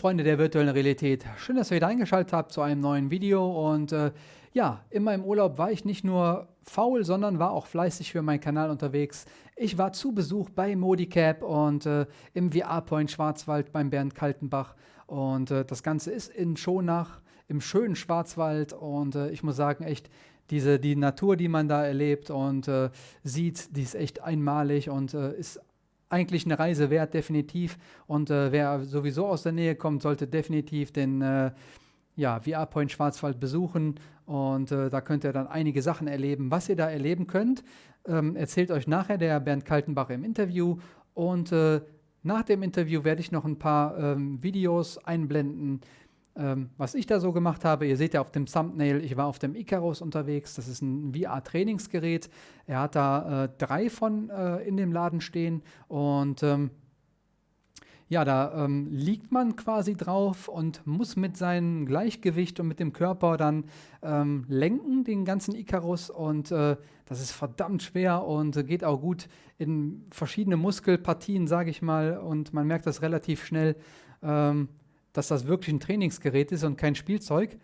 Freunde der virtuellen Realität, schön, dass ihr wieder eingeschaltet habt zu einem neuen Video. Und äh, ja, in meinem Urlaub war ich nicht nur faul, sondern war auch fleißig für meinen Kanal unterwegs. Ich war zu Besuch bei Modicap und äh, im VR-Point Schwarzwald beim Bernd Kaltenbach. Und äh, das Ganze ist in Schonach im schönen Schwarzwald. Und äh, ich muss sagen, echt diese, die Natur, die man da erlebt und äh, sieht, die ist echt einmalig und äh, ist eigentlich eine Reise wert, definitiv. Und äh, wer sowieso aus der Nähe kommt, sollte definitiv den äh, ja, VR-Point Schwarzwald besuchen. Und äh, da könnt ihr dann einige Sachen erleben. Was ihr da erleben könnt, ähm, erzählt euch nachher der Bernd Kaltenbach im Interview. Und äh, nach dem Interview werde ich noch ein paar ähm, Videos einblenden, ähm, was ich da so gemacht habe, ihr seht ja auf dem Thumbnail, ich war auf dem Icarus unterwegs. Das ist ein VR-Trainingsgerät. Er hat da äh, drei von äh, in dem Laden stehen und ähm, ja, da ähm, liegt man quasi drauf und muss mit seinem Gleichgewicht und mit dem Körper dann ähm, lenken, den ganzen Icarus. Und äh, das ist verdammt schwer und äh, geht auch gut in verschiedene Muskelpartien, sage ich mal. Und man merkt das relativ schnell. Ähm, dass das wirklich ein Trainingsgerät ist und kein Spielzeug.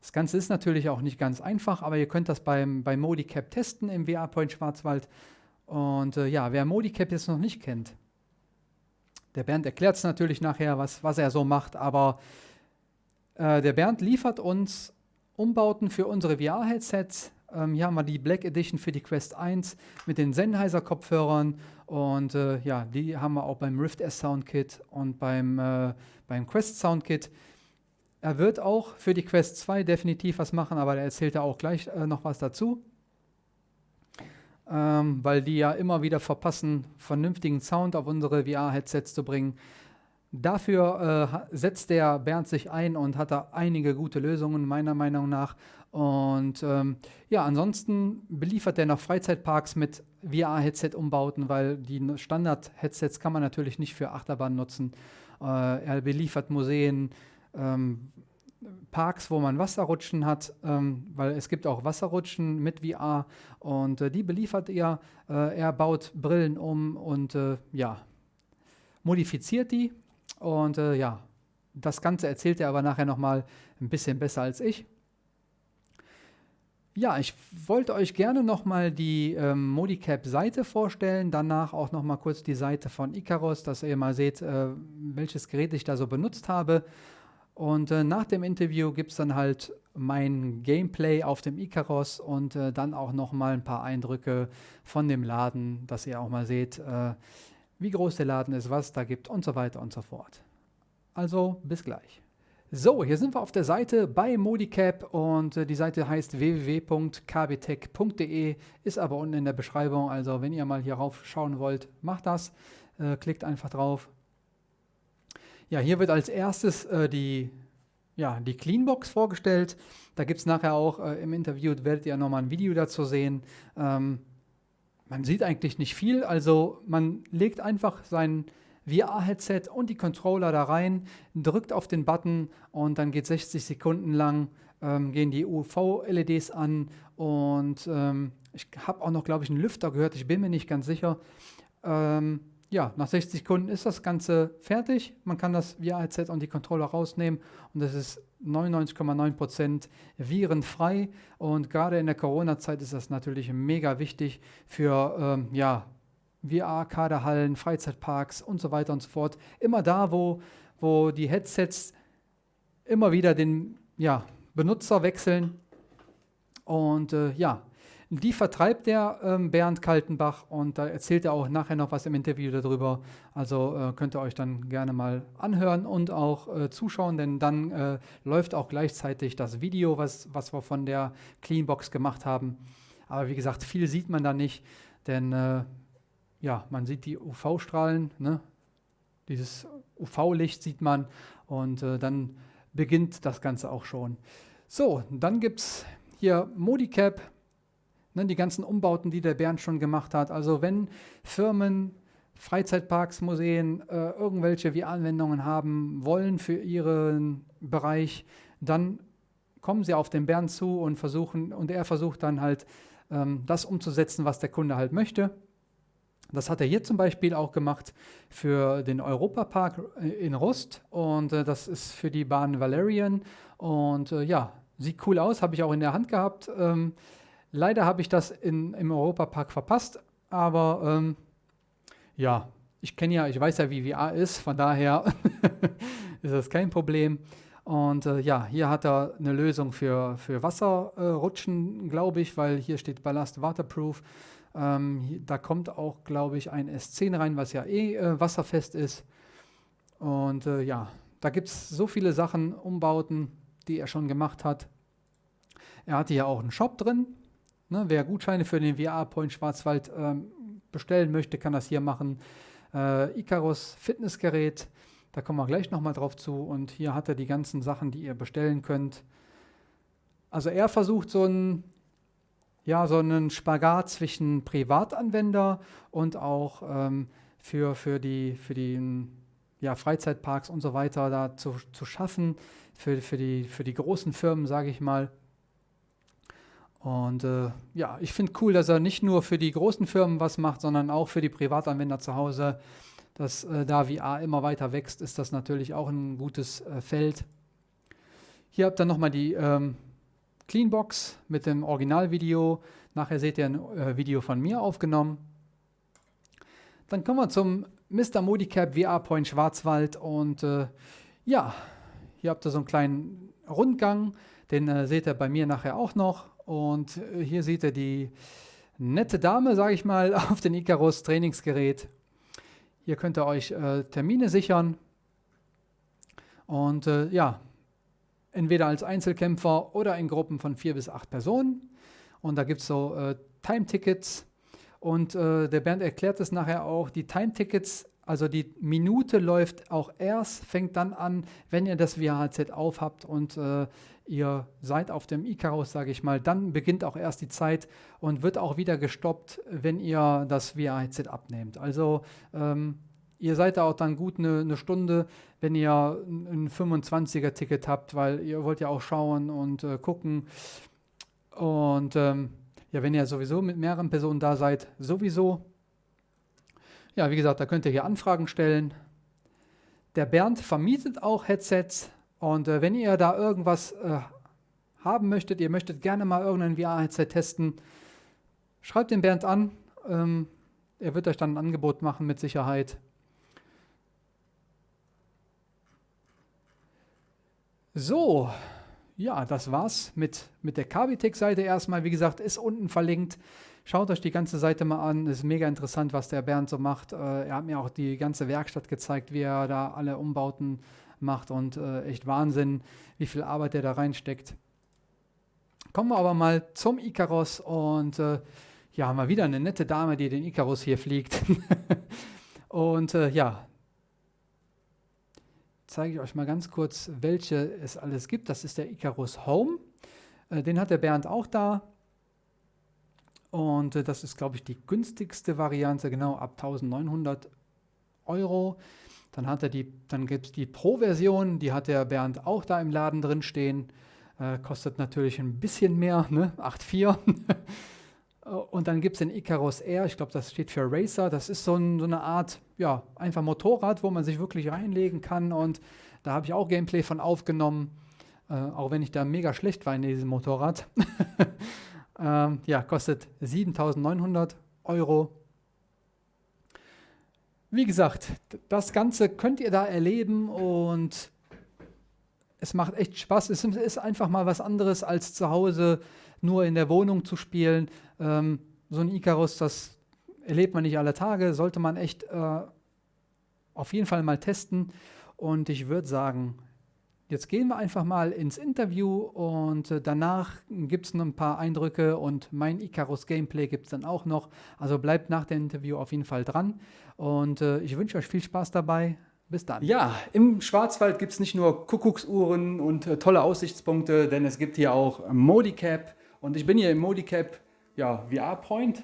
Das Ganze ist natürlich auch nicht ganz einfach, aber ihr könnt das beim, bei Modicap testen im VR-Point Schwarzwald. Und äh, ja, wer Modicap jetzt noch nicht kennt, der Bernd erklärt es natürlich nachher, was, was er so macht, aber äh, der Bernd liefert uns Umbauten für unsere VR-Headsets. Ähm, hier haben wir die Black Edition für die Quest 1 mit den Sennheiser-Kopfhörern und äh, ja, die haben wir auch beim Rift S Soundkit und beim, äh, beim Quest Soundkit. Er wird auch für die Quest 2 definitiv was machen, aber er erzählt da auch gleich äh, noch was dazu. Ähm, weil die ja immer wieder verpassen, vernünftigen Sound auf unsere VR-Headsets zu bringen. Dafür äh, setzt der Bernd sich ein und hat da einige gute Lösungen, meiner Meinung nach. Und ähm, ja, ansonsten beliefert er noch Freizeitparks mit VR-Headset-Umbauten, weil die Standard-Headsets kann man natürlich nicht für Achterbahn nutzen. Äh, er beliefert Museen, ähm, Parks, wo man Wasserrutschen hat, ähm, weil es gibt auch Wasserrutschen mit VR und äh, die beliefert er. Äh, er baut Brillen um und äh, ja, modifiziert die und äh, ja, das Ganze erzählt er aber nachher nochmal ein bisschen besser als ich. Ja, ich wollte euch gerne nochmal die ähm, Modicap-Seite vorstellen, danach auch nochmal kurz die Seite von Icarus, dass ihr mal seht, äh, welches Gerät ich da so benutzt habe. Und äh, nach dem Interview gibt es dann halt mein Gameplay auf dem Icarus und äh, dann auch nochmal ein paar Eindrücke von dem Laden, dass ihr auch mal seht, äh, wie groß der Laden ist, was da gibt und so weiter und so fort. Also bis gleich. So, hier sind wir auf der Seite bei Modicap und äh, die Seite heißt www.kbtech.de, ist aber unten in der Beschreibung. Also wenn ihr mal hier rauf schauen wollt, macht das. Äh, klickt einfach drauf. Ja, hier wird als erstes äh, die, ja, die Cleanbox vorgestellt. Da gibt es nachher auch äh, im Interview, werdet ihr nochmal ein Video dazu sehen. Ähm, man sieht eigentlich nicht viel, also man legt einfach sein VR-Headset und die Controller da rein, drückt auf den Button und dann geht 60 Sekunden lang, ähm, gehen die UV-LEDs an und ähm, ich habe auch noch, glaube ich, einen Lüfter gehört, ich bin mir nicht ganz sicher. Ähm, ja, nach 60 Sekunden ist das Ganze fertig. Man kann das VR-Headset und die Controller rausnehmen und das ist 99,9% virenfrei. Und gerade in der Corona-Zeit ist das natürlich mega wichtig für ähm, ja, VR-Kaderhallen, Freizeitparks und so weiter und so fort. Immer da, wo, wo die Headsets immer wieder den ja, Benutzer wechseln. Und äh, ja, die vertreibt der ähm, Bernd Kaltenbach und da erzählt er auch nachher noch was im Interview darüber. Also äh, könnt ihr euch dann gerne mal anhören und auch äh, zuschauen, denn dann äh, läuft auch gleichzeitig das Video, was, was wir von der Cleanbox gemacht haben. Aber wie gesagt, viel sieht man da nicht, denn äh, ja, man sieht die UV-Strahlen, ne? dieses UV-Licht sieht man und äh, dann beginnt das Ganze auch schon. So, dann gibt es hier Modicap, ne, die ganzen Umbauten, die der Bernd schon gemacht hat. Also wenn Firmen, Freizeitparks, Museen äh, irgendwelche VR-Anwendungen haben wollen für ihren Bereich, dann kommen sie auf den Bernd zu und versuchen, und er versucht dann halt ähm, das umzusetzen, was der Kunde halt möchte. Das hat er hier zum Beispiel auch gemacht für den Europapark in Rust und äh, das ist für die Bahn Valerian und äh, ja, sieht cool aus, habe ich auch in der Hand gehabt. Ähm, leider habe ich das in, im Europapark verpasst, aber ähm, ja, ich kenne ja, ich weiß ja, wie VR ist, von daher ist das kein Problem. Und äh, ja, hier hat er eine Lösung für, für Wasserrutschen, glaube ich, weil hier steht Ballast Waterproof. Ähm, da kommt auch, glaube ich, ein S10 rein, was ja eh äh, wasserfest ist. Und äh, ja, da gibt es so viele Sachen, Umbauten, die er schon gemacht hat. Er hatte ja auch einen Shop drin. Ne, wer Gutscheine für den VR-Point Schwarzwald ähm, bestellen möchte, kann das hier machen. Äh, Icarus Fitnessgerät da kommen wir gleich nochmal drauf zu. Und hier hat er die ganzen Sachen, die ihr bestellen könnt. Also er versucht so einen, ja, so einen Spagat zwischen Privatanwender und auch ähm, für, für die, für die ja, Freizeitparks und so weiter da zu, zu schaffen, für, für, die, für die großen Firmen, sage ich mal. Und äh, ja, ich finde cool, dass er nicht nur für die großen Firmen was macht, sondern auch für die Privatanwender zu Hause dass äh, da VR immer weiter wächst, ist das natürlich auch ein gutes äh, Feld. Hier habt ihr nochmal die ähm, Cleanbox mit dem Originalvideo. Nachher seht ihr ein äh, Video von mir aufgenommen. Dann kommen wir zum Mr. Modicap VR Point Schwarzwald und äh, ja, hier habt ihr so einen kleinen Rundgang, den äh, seht ihr bei mir nachher auch noch und äh, hier seht ihr die nette Dame, sage ich mal, auf dem Icarus Trainingsgerät hier könnt ihr euch äh, Termine sichern und äh, ja, entweder als Einzelkämpfer oder in Gruppen von vier bis acht Personen. Und da gibt es so äh, Time-Tickets. Und äh, der Bernd erklärt es nachher auch, die Time-Tickets, also die Minute läuft auch erst, fängt dann an, wenn ihr das VHZ aufhabt und äh, ihr seid auf dem Icarus, sage ich mal, dann beginnt auch erst die Zeit und wird auch wieder gestoppt, wenn ihr das VR-Headset abnehmt. Also ähm, ihr seid da auch dann gut eine, eine Stunde, wenn ihr ein 25er-Ticket habt, weil ihr wollt ja auch schauen und äh, gucken. Und ähm, ja, wenn ihr sowieso mit mehreren Personen da seid, sowieso. Ja, wie gesagt, da könnt ihr hier Anfragen stellen. Der Bernd vermietet auch Headsets und äh, wenn ihr da irgendwas äh, haben möchtet, ihr möchtet gerne mal irgendein VR-Headset testen, schreibt den Bernd an. Ähm, er wird euch dann ein Angebot machen mit Sicherheit. So, ja, das war's mit, mit der Kabitech-Seite erstmal. Wie gesagt, ist unten verlinkt. Schaut euch die ganze Seite mal an. Ist mega interessant, was der Bernd so macht. Äh, er hat mir auch die ganze Werkstatt gezeigt, wie er da alle Umbauten macht und äh, echt Wahnsinn, wie viel Arbeit er da reinsteckt. Kommen wir aber mal zum Icarus und äh, ja, mal wieder eine nette Dame, die den Icarus hier fliegt. und äh, ja, zeige ich euch mal ganz kurz, welche es alles gibt. Das ist der Icarus Home. Äh, den hat der Bernd auch da. Und äh, das ist, glaube ich, die günstigste Variante, genau ab 1900 Euro. Dann, dann gibt es die Pro-Version, die hat der Bernd auch da im Laden drin stehen. Äh, kostet natürlich ein bisschen mehr, ne? 8,4. Und dann gibt es den Icarus Air, ich glaube, das steht für Racer. Das ist so, ein, so, eine Art, ja, einfach Motorrad, wo man sich wirklich reinlegen kann. Und da habe ich auch Gameplay von aufgenommen, äh, auch wenn ich da mega schlecht war in diesem Motorrad. ähm, ja, kostet 7900 Euro. Wie gesagt, das Ganze könnt ihr da erleben und es macht echt Spaß. Es ist einfach mal was anderes als zu Hause nur in der Wohnung zu spielen. Ähm, so ein Icarus, das erlebt man nicht alle Tage, sollte man echt äh, auf jeden Fall mal testen. Und ich würde sagen, Jetzt gehen wir einfach mal ins Interview und äh, danach gibt es noch ein paar Eindrücke und mein Icarus Gameplay gibt es dann auch noch. Also bleibt nach dem Interview auf jeden Fall dran und äh, ich wünsche euch viel Spaß dabei. Bis dann. Ja, im Schwarzwald gibt es nicht nur Kuckucksuhren und äh, tolle Aussichtspunkte, denn es gibt hier auch Modicap und ich bin hier im Modicap ja, VR Point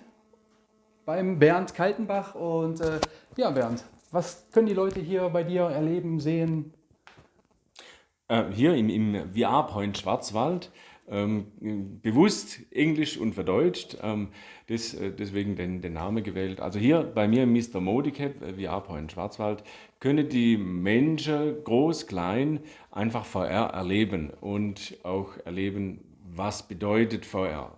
beim Bernd Kaltenbach und äh, ja Bernd, was können die Leute hier bei dir erleben, sehen? Äh, hier im, im VR-Point Schwarzwald ähm, bewusst Englisch und verdeutscht, ähm, das, äh, deswegen den, den Namen gewählt. Also hier bei mir im Mr. Modicap, äh, VR Point Schwarzwald, können die Menschen, groß, klein, einfach VR erleben und auch erleben, was bedeutet VR.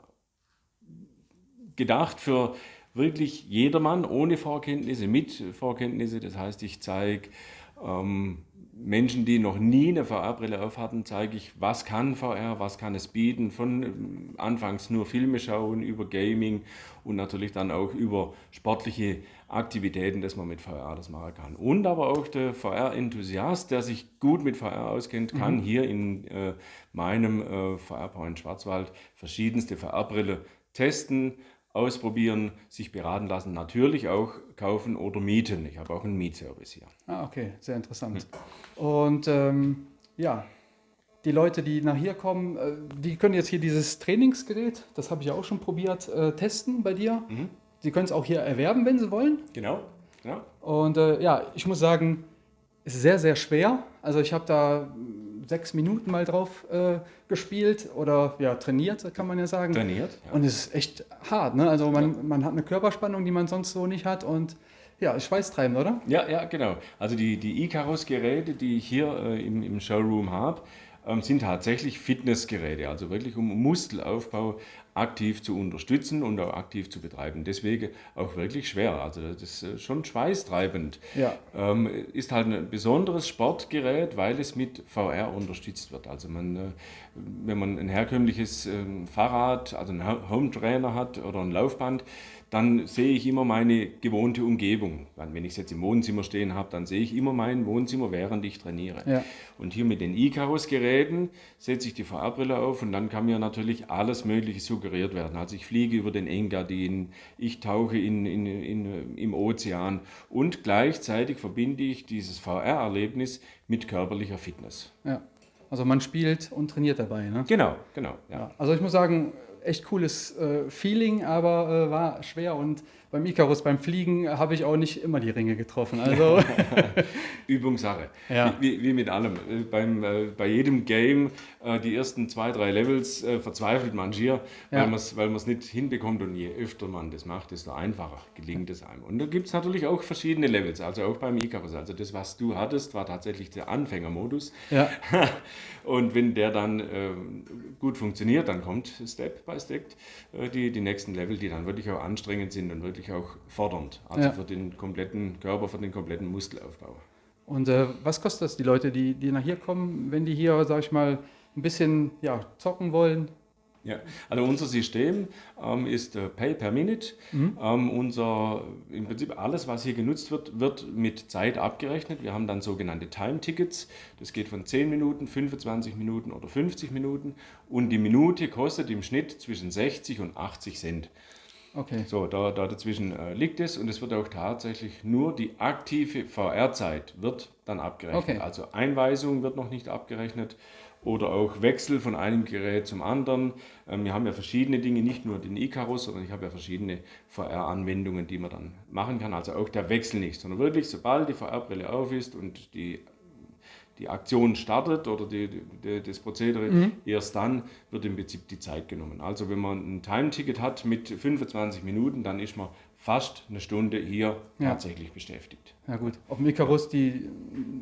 Gedacht für wirklich jedermann ohne Vorkenntnisse, mit Vorkenntnisse. Das heißt, ich zeige ähm, Menschen, die noch nie eine VR-Brille auf hatten, zeige ich, was kann VR, was kann es bieten, von ähm, anfangs nur Filme schauen, über Gaming und natürlich dann auch über sportliche Aktivitäten, dass man mit VR das machen kann. Und aber auch der VR-Enthusiast, der sich gut mit VR auskennt, kann mhm. hier in äh, meinem äh, VR-Point Schwarzwald verschiedenste VR-Brille testen, ausprobieren, sich beraten lassen, natürlich auch kaufen oder mieten. Ich habe auch einen Mietservice hier. Ah, okay, sehr interessant. Hm. Und ähm, ja, die Leute, die nach hier kommen, äh, die können jetzt hier dieses Trainingsgerät, das habe ich auch schon probiert, äh, testen bei dir. Mhm. Sie können es auch hier erwerben, wenn Sie wollen. Genau, genau. Und äh, ja, ich muss sagen, es ist sehr, sehr schwer. Also ich habe da sechs Minuten mal drauf äh, gespielt oder ja, trainiert, kann man ja sagen. Trainiert. Ja. Und es ist echt hart. Ne? Also man, ja. man hat eine Körperspannung, die man sonst so nicht hat und ja, ist schweißtreibend, oder? Ja, ja, genau. Also die, die Icarus-Geräte, die ich hier äh, im, im Showroom habe, sind tatsächlich Fitnessgeräte, also wirklich um Muskelaufbau aktiv zu unterstützen und auch aktiv zu betreiben. Deswegen auch wirklich schwer. Also das ist schon schweißtreibend. Ja. Ähm, ist halt ein besonderes Sportgerät, weil es mit VR unterstützt wird. Also man, äh, wenn man ein herkömmliches ähm, Fahrrad, also einen Home Trainer hat oder ein Laufband, dann sehe ich immer meine gewohnte Umgebung. Wenn ich es jetzt im Wohnzimmer stehen habe, dann sehe ich immer mein Wohnzimmer, während ich trainiere. Ja. Und hier mit den Icarus-Geräten setze ich die VR-Brille auf und dann kann mir natürlich alles Mögliche suggeriert werden. Also ich fliege über den Engadin, ich tauche in, in, in, im Ozean und gleichzeitig verbinde ich dieses VR-Erlebnis mit körperlicher Fitness. Ja. Also man spielt und trainiert dabei. Ne? Genau, genau. Ja. Also ich muss sagen, echt cooles äh, Feeling, aber äh, war schwer und beim Icarus, beim Fliegen, habe ich auch nicht immer die Ringe getroffen. Also Übungssache. Ja. Wie, wie, mit allem. Äh, beim, äh, bei jedem Game, äh, die ersten zwei, drei Levels, äh, verzweifelt man schier, ja. weil man es nicht hinbekommt. Und je öfter man das macht, desto einfacher gelingt es einem. Und da gibt es natürlich auch verschiedene Levels, also auch beim Icarus. Also das, was du hattest, war tatsächlich der Anfängermodus. Ja. Und wenn der dann äh, gut funktioniert, dann kommt Step by Step äh, die, die nächsten Level, die dann wirklich auch anstrengend sind und wirklich auch fordernd. Also ja. für den kompletten Körper, für den kompletten Muskelaufbau. Und äh, was kostet das die Leute, die, die nach hier kommen, wenn die hier, sag ich mal, ein bisschen ja, zocken wollen? Ja, also unser System ähm, ist äh, Pay per Minute. Mhm. Ähm, unser, Im Prinzip alles, was hier genutzt wird, wird mit Zeit abgerechnet. Wir haben dann sogenannte Time-Tickets. Das geht von 10 Minuten, 25 Minuten oder 50 Minuten. Und die Minute kostet im Schnitt zwischen 60 und 80 Cent. Okay. So, da, da dazwischen äh, liegt es und es wird auch tatsächlich nur die aktive VR-Zeit wird dann abgerechnet. Okay. Also Einweisung wird noch nicht abgerechnet oder auch Wechsel von einem Gerät zum anderen. Ähm, wir haben ja verschiedene Dinge, nicht nur den Icarus, sondern ich habe ja verschiedene VR-Anwendungen, die man dann machen kann. Also auch der Wechsel nicht, sondern wirklich, sobald die VR-Brille auf ist und die die Aktion startet oder die, die, das Prozedere, mhm. erst dann wird im Prinzip die Zeit genommen. Also wenn man ein Time-Ticket hat mit 25 Minuten, dann ist man fast eine Stunde hier ja. tatsächlich beschäftigt. Ja gut, auf dem Icarus die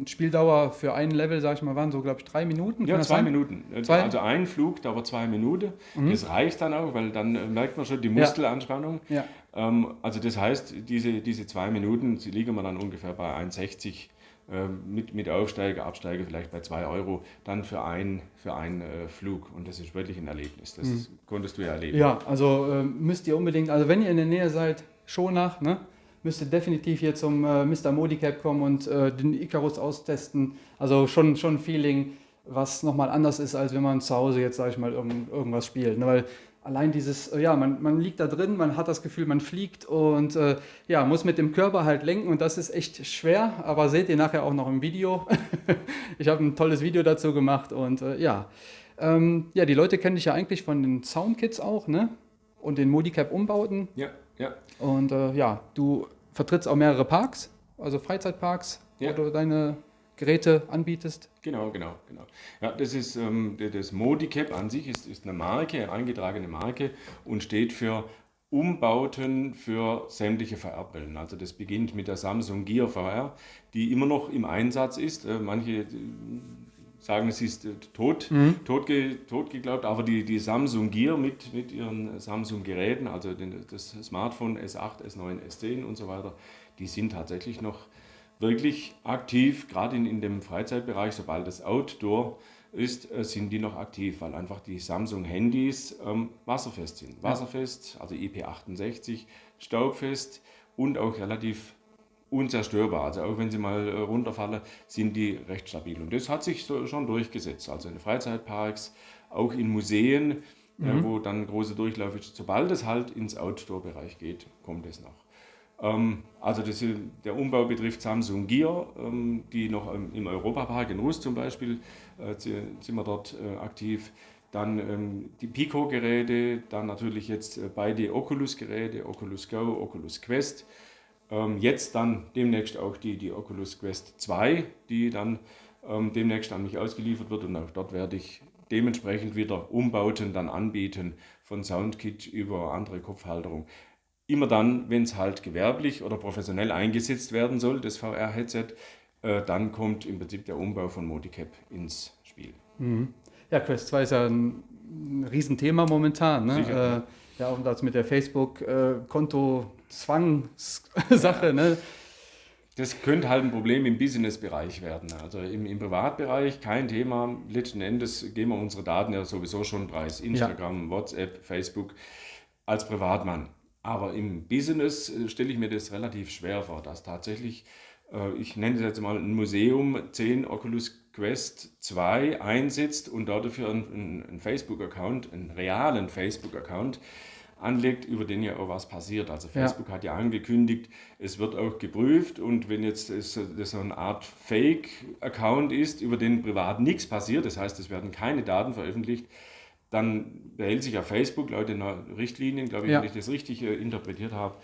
Spieldauer für ein Level, sag ich mal, waren so, glaube ich, drei Minuten. Ja, zwei Minuten. Zwei? Also ein Flug dauert zwei Minuten. Mhm. Das reicht dann auch, weil dann merkt man schon die Muskelanspannung. Ja. Ähm, also das heißt, diese, diese zwei Minuten, sie liegen wir dann ungefähr bei 1,60 ähm, mit, mit Aufsteiger, Absteiger vielleicht bei 2 Euro, dann für, ein, für einen äh, Flug. Und das ist wirklich ein Erlebnis. Das mhm. konntest du ja erleben. Ja, also äh, müsst ihr unbedingt, also wenn ihr in der Nähe seid, schon nach, ne? müsst ihr definitiv hier zum äh, Mr. Modicap kommen und äh, den Icarus austesten. Also schon, schon ein Feeling, was nochmal anders ist, als wenn man zu Hause jetzt, sage ich mal, irgend, irgendwas spielt. Ne? Weil allein dieses, äh, ja, man, man liegt da drin, man hat das Gefühl, man fliegt und äh, ja, muss mit dem Körper halt lenken und das ist echt schwer, aber seht ihr nachher auch noch im Video. ich habe ein tolles Video dazu gemacht und äh, ja. Ähm, ja, die Leute kennen dich ja eigentlich von den Soundkits auch, ne? Und den Modicap-Umbauten. Ja, ja. Und äh, ja, du vertrittst auch mehrere Parks, also Freizeitparks, ja. wo du deine Geräte anbietest? Genau, genau, genau. Ja, das ist ähm, das Modicap an sich ist, ist eine Marke, eine eingetragene Marke und steht für Umbauten für sämtliche VR-Brillen. Also das beginnt mit der Samsung Gear VR, die immer noch im Einsatz ist. Äh, manche sagen, es ist äh, tot, mhm. tot, tot geglaubt, aber die, die Samsung Gear mit, mit ihren Samsung-Geräten, also den, das Smartphone S8, S9, S10 und so weiter, die sind tatsächlich noch wirklich aktiv, gerade in, in dem Freizeitbereich, sobald das Outdoor ist, äh, sind die noch aktiv, weil einfach die Samsung-Handys ähm, wasserfest sind. Wasserfest, also IP68, staubfest und auch relativ unzerstörbar. Also auch wenn sie mal äh, runterfallen, sind die recht stabil. Und das hat sich so schon durchgesetzt. Also in Freizeitparks, auch in Museen, äh, mhm. äh, wo dann große Durchlauf ist. Sobald es halt ins Outdoor-Bereich geht, kommt es noch. Ähm, also das, der Umbau betrifft Samsung Gear, ähm, die noch im Europapark in Rust zum Beispiel äh, sind wir dort äh, aktiv. Dann ähm, die Pico-Geräte, dann natürlich jetzt äh, beide Oculus-Geräte, Oculus Go, Oculus Quest. Ähm, jetzt dann demnächst auch die, die Oculus Quest 2, die dann ähm, demnächst an mich ausgeliefert wird und auch dort werde ich dementsprechend wieder Umbauten dann anbieten von Soundkit über andere Kopfhalterung. Immer dann, wenn es halt gewerblich oder professionell eingesetzt werden soll, das VR-Headset, äh, dann kommt im Prinzip der Umbau von Modicap ins Spiel. Mhm. Ja, Quest 2 ist ja ein, ein Riesenthema momentan. Ne? Sicher. Äh, ja, auch das mit der Facebook-Konto-Zwang-Sache. Ja. Ne? Das könnte halt ein Problem im Business-Bereich werden. Also im, im, Privatbereich kein Thema. Letzten Endes geben wir unsere Daten ja sowieso schon preis. Instagram, ja. WhatsApp, Facebook als Privatmann. Aber im Business äh, stelle ich mir das relativ schwer vor, dass tatsächlich, äh, ich nenne es jetzt mal ein Museum, 10 Oculus Quest 2 einsetzt und dafür einen, einen Facebook-Account, einen realen Facebook-Account anlegt, über den ja auch was passiert. Also Facebook ja. hat ja angekündigt, es wird auch geprüft und wenn jetzt das, so eine Art Fake-Account ist, über den privat nichts passiert, das heißt, es werden keine Daten veröffentlicht, dann behält sich ja Facebook laut den Richtlinien, glaube ich, ja. wenn ich das richtig äh, interpretiert habe,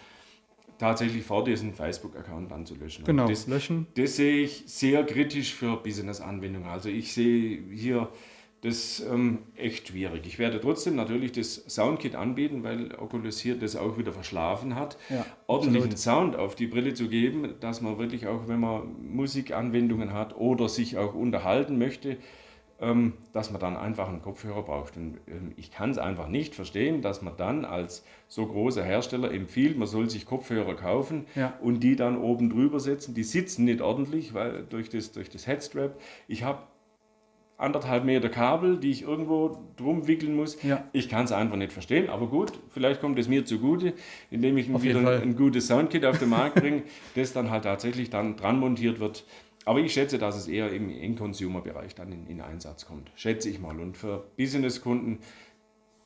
tatsächlich vor, diesen Facebook-Account anzulöschen. Genau, das, löschen. Das sehe ich sehr kritisch für Business-Anwendungen. Also ich sehe hier das ähm, echt schwierig. Ich werde trotzdem natürlich das Soundkit anbieten, weil Oculus hier das auch wieder verschlafen hat, ja, ordentlichen absolut. Sound auf die Brille zu geben, dass man wirklich auch, wenn man Musikanwendungen hat oder sich auch unterhalten möchte, ähm, dass man dann einfach einen Kopfhörer braucht. Und ähm, ich kann es einfach nicht verstehen, dass man dann als so großer Hersteller empfiehlt, man soll sich Kopfhörer kaufen ja. und die dann oben drüber setzen. Die sitzen nicht ordentlich, weil durch das, durch das Headstrap. Ich habe anderthalb Meter Kabel, die ich irgendwo drum wickeln muss. Ja. Ich kann es einfach nicht verstehen, aber gut, vielleicht kommt es mir zugute, indem ich wieder ein, ein, gutes Soundkit auf den Markt bringe, das dann halt tatsächlich dann dran montiert wird aber ich schätze, dass es eher im In-Consumer-Bereich dann in, in, Einsatz kommt. Schätze ich mal. Und für Business-Kunden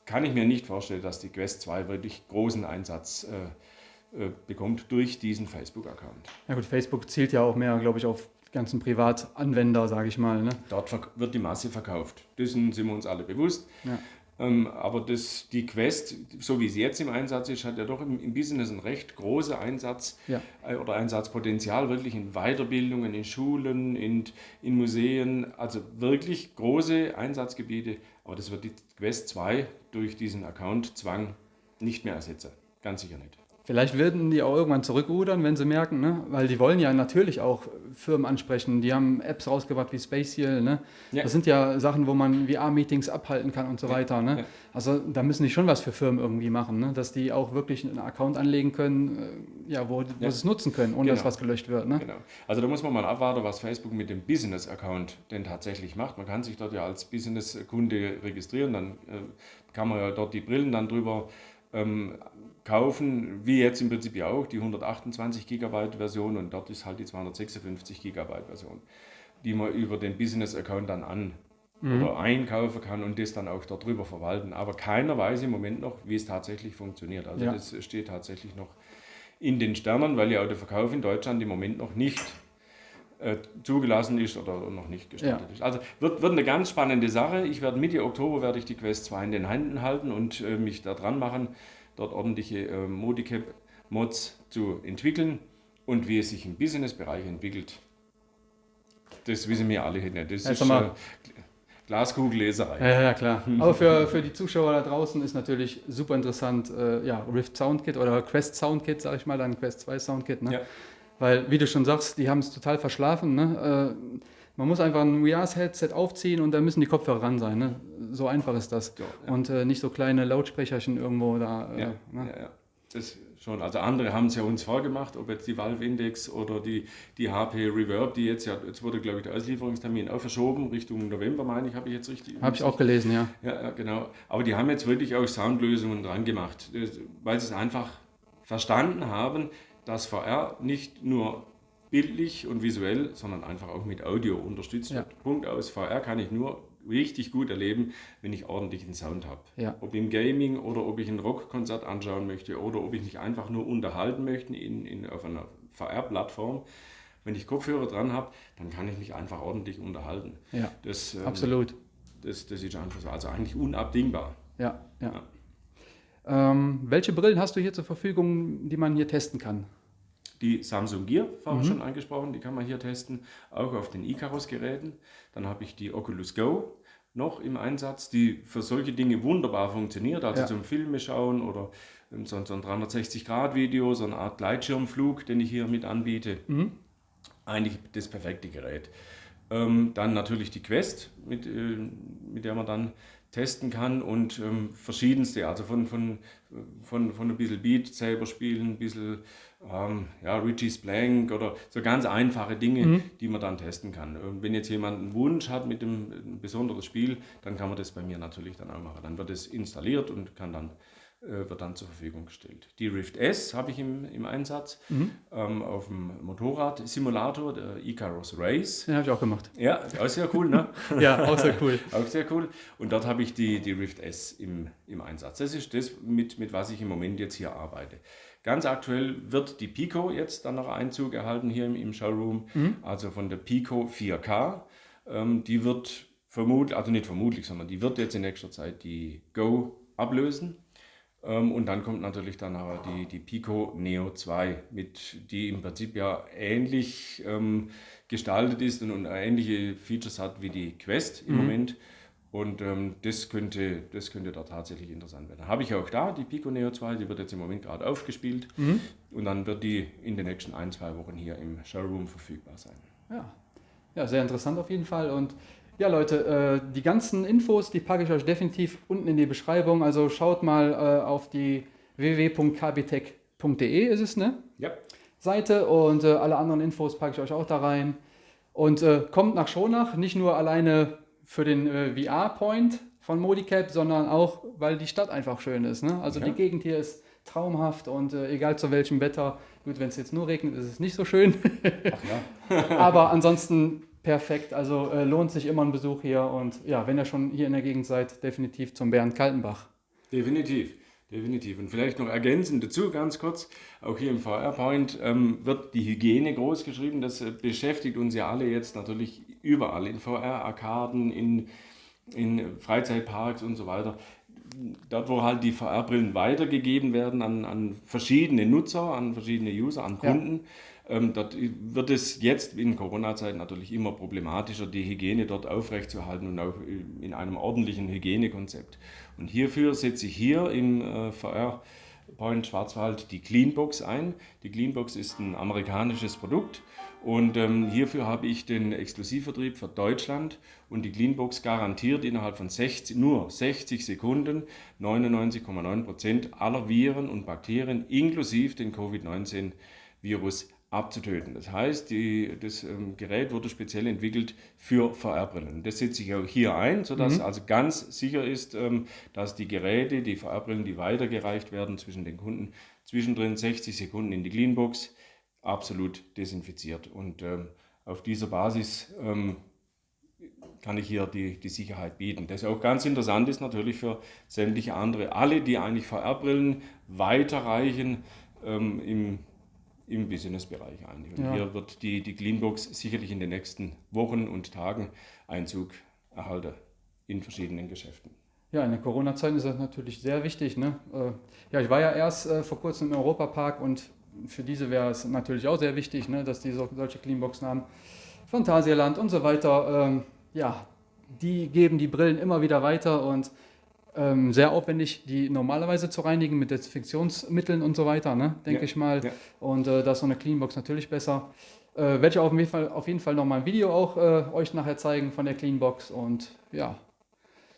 kann ich mir nicht vorstellen, dass die Quest 2 wirklich großen Einsatz äh, äh, bekommt durch diesen Facebook-Account. Ja gut, Facebook zielt ja auch mehr, glaube ich, auf die ganzen Privatanwender, sage ich mal. Ne? Dort wird die Masse verkauft. Dessen sind wir uns alle bewusst. Ja. Ähm, aber das, die Quest, so wie sie jetzt im Einsatz ist, hat ja doch im, im Business einen recht großen Einsatz ja. äh, oder Einsatzpotenzial, wirklich in Weiterbildungen, in Schulen, in, in Museen, also wirklich große Einsatzgebiete. Aber das wird die Quest 2 durch diesen Account-Zwang nicht mehr ersetzen. Ganz sicher nicht. Vielleicht werden die auch irgendwann zurückrudern, wenn sie merken, ne? weil die wollen ja natürlich auch Firmen ansprechen. Die haben Apps rausgebracht wie Spatial. Ne? Ja. Das sind ja Sachen, wo man VR-Meetings abhalten kann und so weiter. Ne? Ja. Also da müssen die schon was für Firmen irgendwie machen, ne? dass die auch wirklich einen Account anlegen können, äh, ja, wo, wo ja. sie es nutzen können, ohne genau. dass was gelöscht wird. Ne? Genau. Also da muss man mal abwarten, was Facebook mit dem Business-Account denn tatsächlich macht. Man kann sich dort ja als Business-Kunde registrieren, dann äh, kann man ja dort die Brillen dann drüber ähm, kaufen, wie jetzt im Prinzip ja auch, die 128 GB Version und dort ist halt die 256 GB Version, die man über den Business Account dann an mhm. oder einkaufen kann und das dann auch darüber verwalten. Aber keiner weiß im Moment noch, wie es tatsächlich funktioniert. Also ja. das steht tatsächlich noch in den Sternen, weil ja auch der Verkauf in Deutschland im Moment noch nicht zugelassen ist oder noch nicht gestartet ja. ist. Also wird, wird eine ganz spannende Sache. Ich werde Mitte Oktober werde ich die Quest 2 in den Händen halten und äh, mich da dran machen dort ordentliche äh, Modicap-Mods zu entwickeln und wie es sich im Business-Bereich entwickelt, das wissen wir alle nicht. Das Ja, ist mal. äh, Glaskugelleserei. Ja, ja, klar. Aber für, für die Zuschauer da draußen ist natürlich super interessant, äh, ja, Rift Soundkit oder Quest Soundkit, sag ich mal, dann Quest 2 Soundkit, ne? Ja. Weil, wie du schon sagst, die haben es total verschlafen, ne? Äh, man muss einfach ein VR-Headset aufziehen und dann müssen die Kopfhörer ran sein, ne? So einfach ist das. Ja, ja. Und äh, nicht so kleine Lautsprecherchen irgendwo da. Äh, Ja, ne? Das schon. Also andere haben es ja uns vorgemacht, ob jetzt die Valve Index oder die, die HP Reverb, die jetzt ja, jetzt wurde glaube ich der Auslieferungstermin auch verschoben, Richtung November, meine ich, habe ich jetzt richtig. Habe ich auch gelesen, ja. Ja, genau. Aber die haben jetzt wirklich auch Soundlösungen dran gemacht, weil sie es einfach verstanden haben, dass VR nicht nur bildlich und visuell, sondern einfach auch mit Audio unterstützt Ja. wird. Punkt aus. VR kann ich nur richtig gut erleben, wenn ich ordentlichen Sound habe. Ja. Ob im Gaming oder ob ich ein Rockkonzert anschauen möchte oder ob ich mich einfach nur unterhalten möchte in, in, auf einer VR-Plattform. Wenn ich Kopfhörer dran habe, dann kann ich mich einfach ordentlich unterhalten. Ja, Das, ähm, absolut. Das, das ist einfach so. Also eigentlich unabdingbar. Ja, ja. Ähm, welche Brillen hast du hier zur Verfügung, die man hier testen kann? Die Samsung Gear, vorher schon angesprochen, die kann man hier testen, auch auf den Icarus-Geräten. Dann habe ich die Oculus Go noch im Einsatz, die für solche Dinge wunderbar funktioniert, also Ja. zum Filme schauen oder ähm, so, ein 360-Grad-Video, so eine Art Gleitschirmflug, den ich hier mit anbiete. Eigentlich das perfekte Gerät. Ähm, dann natürlich die Quest, mit, äh, mit der man dann testen kann und ähm, verschiedenste, also von, von, von, von ein bisschen Beat selber spielen, ein bisschen ähm, ja, Richie's Blank oder so ganz einfache Dinge, die man dann testen kann. Und wenn jetzt jemand einen Wunsch hat mit dem ein besonderes Spiel, dann kann man das bei mir natürlich dann auch machen. Dann wird es installiert und kann dann wird dann zur Verfügung gestellt. Die Rift S habe ich im, im Einsatz ähm, auf dem Motorrad-Simulator, der Icarus Race. Den habe ich auch gemacht. Ja, auch sehr cool, ne? Ja, auch sehr cool. Auch sehr cool. Und dort habe ich die, die Rift S im, im Einsatz. Das ist das, mit, mit was ich im Moment jetzt hier arbeite. Ganz aktuell wird die Pico jetzt dann noch Einzug erhalten hier im, im Showroom, also von der Pico 4K. Ähm, die wird vermutlich, also nicht vermutlich, sondern die wird jetzt in nächster Zeit die Go ablösen. Ähm, und dann kommt natürlich dann aber die, die Pico Neo 2, mit, die im Prinzip ja ähnlich ähm, gestaltet ist und, und ähnliche Features hat wie die Quest im Moment. Und ähm, das, könnte, das könnte da tatsächlich interessant werden. Habe ich auch da, die Pico Neo 2, die wird jetzt im Moment gerade aufgespielt. Und dann wird die in den nächsten ein, zwei Wochen hier im Showroom verfügbar sein. Ja. ja, sehr interessant auf jeden Fall. Und ja, Leute, äh, die ganzen Infos, die packe ich euch definitiv unten in die Beschreibung. Also schaut mal äh, auf die www.kbtech.de ist es, ne? Ja, Seite und äh, alle anderen Infos packe ich euch auch da rein. Und äh, kommt nach Schonach, nicht nur alleine für den äh, VR-Point von Modicap, sondern auch, weil die Stadt einfach schön ist. Ne? Also Ja. die Gegend hier ist traumhaft und äh, egal zu welchem Wetter, gut, wenn es jetzt nur regnet, ist es nicht so schön. ach ja. Aber ansonsten perfekt. Also äh, lohnt sich immer ein Besuch hier. Und ja, wenn ihr schon hier in der Gegend seid, definitiv zum Bernd Kaltenbach. Definitiv, definitiv. Und vielleicht noch ergänzend dazu ganz kurz, auch hier im VR-Point ähm, wird die Hygiene groß geschrieben. Das äh, beschäftigt uns ja alle jetzt natürlich überall, in VR-Arkaden, in, in Freizeitparks und so weiter. Dort, wo halt die VR-Brillen weitergegeben werden an, an verschiedene Nutzer, an verschiedene User, an Ja. Ähm, dort wird es jetzt in Corona-Zeiten natürlich immer problematischer, die Hygiene dort aufrechtzuerhalten und auch äh, in einem ordentlichen Hygienekonzept. Und hierfür setze ich hier im äh, VR Point Schwarzwald die Cleanbox ein. Die Cleanbox ist ein amerikanisches Produkt und ähm, hierfür habe ich den Exklusivvertrieb für Deutschland und die Cleanbox garantiert innerhalb von 60, nur 60 Sekunden 99,9 Prozent aller Viren und Bakterien inklusive den Covid-19-Virus abzutöten. Das heißt, die, das ähm, Gerät wurde speziell entwickelt für VR-Brillen. Das setze ich auch hier ein, sodass also ganz sicher ist, ähm, dass die Geräte, die VR-Brillen, die weitergereicht werden zwischen den Kunden, zwischendrin 60 Sekunden in die Cleanbox, absolut desinfiziert. Und ähm, auf dieser Basis ähm, kann ich hier die, die Sicherheit bieten. Das auch ganz interessant ist natürlich für sämtliche andere, alle, die eigentlich VR-Brillen weiterreichen ähm, im, im Business-Bereich eigentlich. Und Ja. hier wird die, die Cleanbox sicherlich in den nächsten Wochen und Tagen Einzug erhalten in verschiedenen Geschäften. Ja, in der Corona-Zeit ist das natürlich sehr wichtig. Ne? Äh, ja, ich war ja erst äh, vor kurzem im Europapark und für diese wäre es natürlich auch sehr wichtig, ne, dass die so, solche Cleanboxen haben. Phantasialand und so weiter. Ähm, ja, die geben die Brillen immer wieder weiter und ähm, sehr aufwendig, die normalerweise zu reinigen mit Desinfektionsmitteln und so weiter, ne, denke Ja, ich mal. ja. Und äh, da ist so eine Cleanbox natürlich besser. Äh, Werde ich auf jeden Fall, auf jeden Fall nochmal ein Video auch äh, euch nachher zeigen von der Cleanbox. Und ja,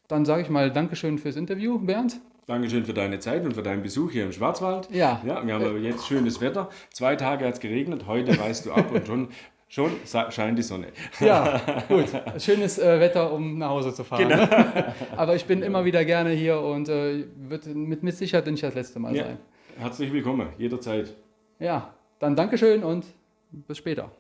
dann sage ich mal Dankeschön fürs Interview, Bernd. Dankeschön für deine Zeit und für deinen Besuch hier im Schwarzwald. Ja. Ja, wir haben jetzt schönes Wetter. Zwei Tage hat es geregnet, heute weißt du ab und schon, schon scheint die Sonne. Ja, gut. Schönes äh, Wetter, um nach Hause zu fahren. Aber ich bin immer wieder gerne hier und äh, wird mit, mit Sicherheit nicht das letzte Mal Ja. sein. Herzlich willkommen, jederzeit. Ja, dann Dankeschön und bis später.